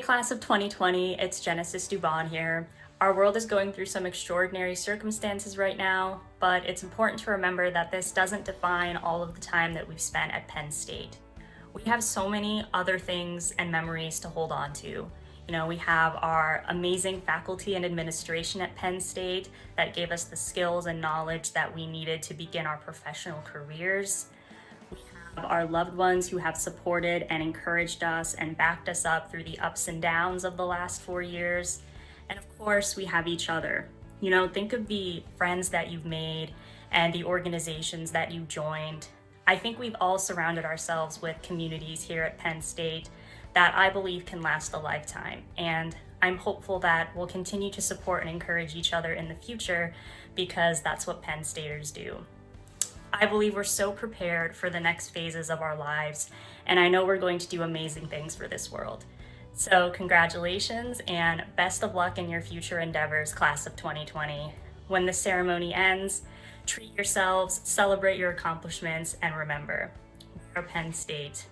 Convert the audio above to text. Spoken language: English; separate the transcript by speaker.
Speaker 1: Class of 2020, it's Genesis Dubon here. Our world is going through some extraordinary circumstances right now, but it's important to remember that this doesn't define all of the time that we've spent at Penn State. We have so many other things and memories to hold on to. You know, we have our amazing faculty and administration at Penn State that gave us the skills and knowledge that we needed to begin our professional careers our loved ones who have supported and encouraged us and backed us up through the ups and downs of the last four years. And of course, we have each other. You know, think of the friends that you've made and the organizations that you joined. I think we've all surrounded ourselves with communities here at Penn State that I believe can last a lifetime. And I'm hopeful that we'll continue to support and encourage each other in the future because that's what Penn Staters do. I believe we're so prepared for the next phases of our lives, and I know we're going to do amazing things for this world. So congratulations and best of luck in your future endeavors, class of 2020. When the ceremony ends, treat yourselves, celebrate your accomplishments, and remember, we are Penn State.